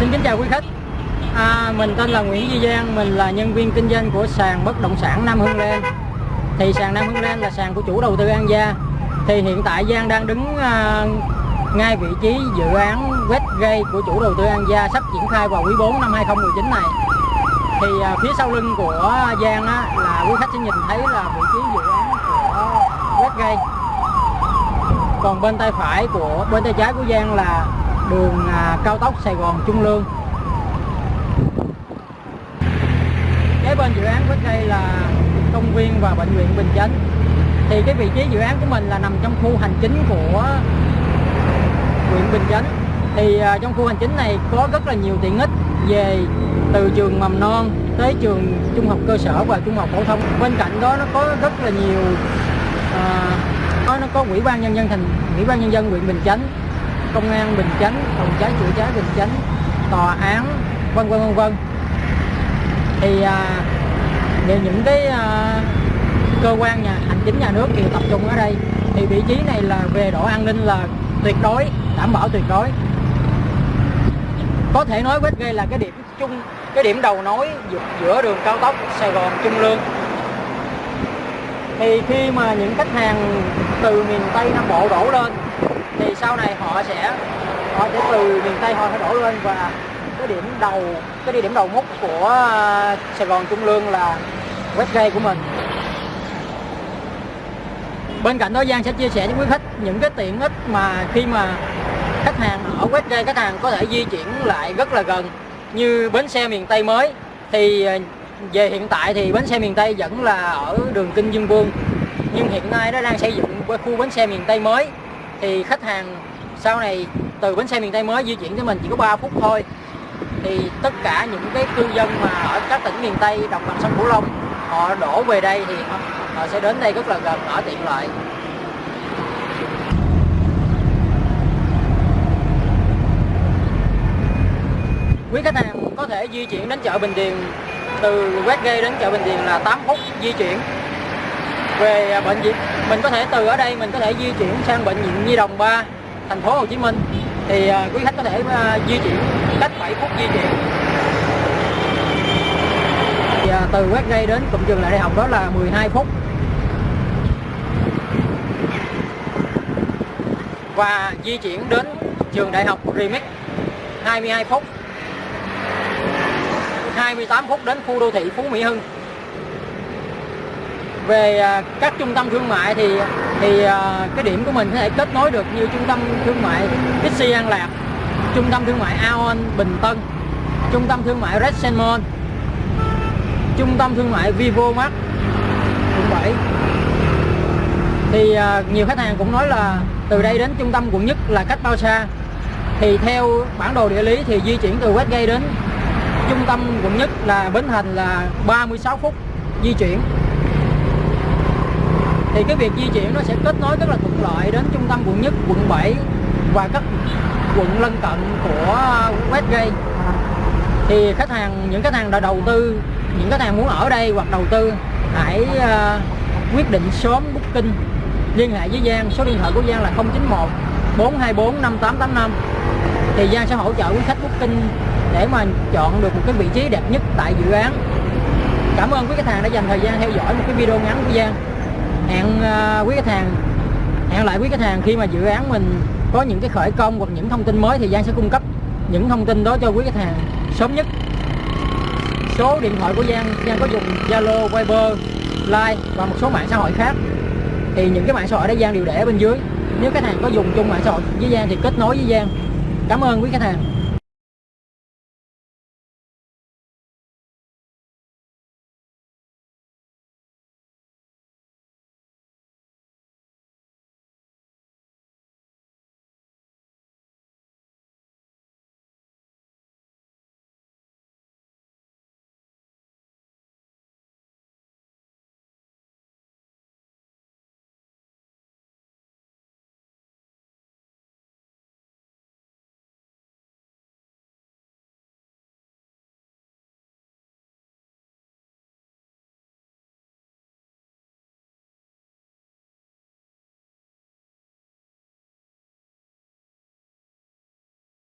Xin kính chào quý khách. À, Mình tên là Nguyễn Duy Giang Mình là nhân viên kinh doanh của sàn bất động sản Nam Hưng Lan Thì sàn Nam Hưng Lan là sàn của chủ đầu tư An Gia. Thì hiện tại Giang đang đứng à, ngay vị trí dự án Westgate của chủ đầu tư An Gia sắp triển khai vào quý 4 năm 2019 này. Thì à, phía sau lưng của Giang á, là quý khách sẽ nhìn thấy là vị trí dự án của Westgate còn bên tay phải của bên tay trái của Giang là đường à, cao tốc Sài Gòn Trung Lương. Kế bên dự án Westgate là công viên và bệnh viện Bình Chánh. Thì cái vị trí dự án của mình là nằm trong khu hành chính của huyện Bình Chánh. Thì à, trong khu hành chính này có rất là nhiều tiện ích về từ trường mầm non tới trường trung học cơ sở và trung học phổ thông. Bên cạnh đó nó có rất là nhiều à, nó nó có ủy ban nhân dân thành ủy ban nhân dân huyện Bình Chánh công an Bình Chánh phòng cháy chữa cháy Bình Chánh tòa án vân vân vân vân. Thì à, về những cái à, cơ quan nhà hành chính nhà nước đều tập trung ở đây. Thì vị trí này là về độ an ninh là tuyệt đối đảm bảo tuyệt đối. Có thể nói Westgate là cái điểm chung cái điểm đầu nối giữa đường cao tốc Sài Gòn Trung Lương. Thì khi mà những khách hàng từ miền Tây Nam Bộ đổ lên thì sau này họ sẽ họ sẽ từ miền Tây họ sẽ đổ lên và cái điểm đầu, cái địa điểm đầu mút của ờ, Sài Gòn Trung Lương là Westgate của mình. Bên cạnh đó, Giang sẽ chia sẻ với quý khách những cái tiện ích mà khi mà khách hàng ở Westgate khách hàng có thể di chuyển lại rất là gần như bến xe miền Tây mới. Thì ờ, về hiện tại thì bến xe miền Tây vẫn là ở đường Kinh Dương Vương, nhưng hiện nay nó đang xây dựng khu bến xe miền Tây mới thì khách hàng sau này từ bến xe miền Tây mới di chuyển tới mình chỉ có 3 phút thôi. Thì tất cả những cái cư dân mà ở các tỉnh miền Tây đồng bằng sông Cửu Long họ đổ về đây thì họ, họ sẽ đến đây rất là gần ở tiện lợi. Quý khách hàng có thể di chuyển đến chợ Bình Điền từ Westgate đến chợ Bình Điền là 8 phút di chuyển về à, bệnh viện. Mình có thể từ ở đây mình có thể di chuyển sang bệnh viện Nhi Đồng 3 thành phố Hồ Chí Minh. Thì à, quý khách có thể à, di chuyển cách 7 phút di chuyển. Thì, từ Westgate đến cụm trường lại đại học đó là 12 phút. Và di chuyển đến trường đại học Remix 22 phút. 28 phút đến khu đô thị Phú Mỹ Hưng về à, các trung tâm thương mại thì thì à, cái điểm của mình có thể kết nối được như trung tâm thương mại Bixi An Lạc trung tâm thương mại Aon Bình Tân trung tâm thương mại Red Salmon, trung tâm thương mại Vivo Mart quận 7 thì à, nhiều khách hàng cũng nói là từ đây đến trung tâm quận nhất là cách bao xa. Thì theo bản đồ địa lý thì di chuyển từ Westgate đến trung tâm quận nhất là Bến Thành là 36 phút di chuyển thì cái việc di chuyển nó sẽ kết nối rất là thuận lợi đến trung tâm quận nhất quận 7 và các quận lân cận của Westgate thì khách hàng những khách hàng đã đầu tư những khách hàng muốn ở đây hoặc đầu tư hãy uh, quyết định sớm booking. Liên hệ với Giang số điện thoại của Giang là 091 424 5885 thì Giang sẽ hỗ trợ quý khách booking để mà chọn được một cái vị trí đẹp nhất tại dự án. Cảm ơn quý khách hàng đã dành thời gian theo dõi một cái video ngắn của Giang hẹn ờ, quý khách hàng hẹn lại quý khách hàng khi mà dự án mình có những cái khởi công hoặc những thông tin mới thì Giang sẽ cung cấp những thông tin đó cho quý khách hàng sớm nhất. Số điện thoại của Giang Giang có dùng Zalo, Viber, Line và một số mạng xã hội khác. Thì những cái mạng xã hội đó Giang đều để bên dưới. Nếu khách hàng có dùng chung mạng xã hội với Giang thì kết nối với Giang. Cảm ơn quý khách hàng.